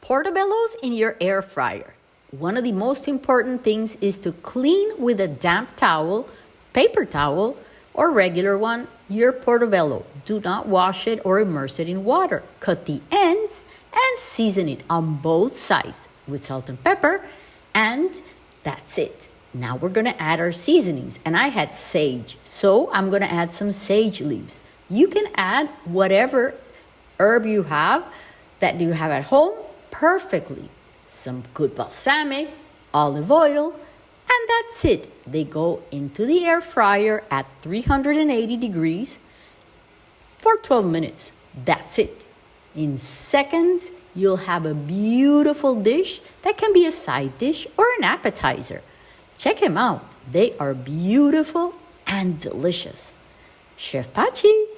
Portobello's in your air fryer. One of the most important things is to clean with a damp towel, paper towel, or regular one your portobello. Do not wash it or immerse it in water. Cut the ends and season it on both sides with salt and pepper, and that's it. Now we're gonna add our seasonings, and I had sage, so I'm gonna add some sage leaves. You can add whatever herb you have that you have at home perfectly. Some good balsamic, olive oil, and that's it. They go into the air fryer at 380 degrees for 12 minutes. That's it. In seconds, you'll have a beautiful dish that can be a side dish or an appetizer. Check them out. They are beautiful and delicious. Chef Pachi.